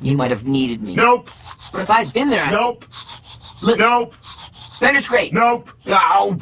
You might have needed me. Nope. But if I'd been there, I... Nope. Look, Nope. Bender's great. Nope. Nope.